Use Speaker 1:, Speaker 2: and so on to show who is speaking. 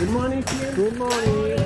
Speaker 1: Good morning,
Speaker 2: Good morning.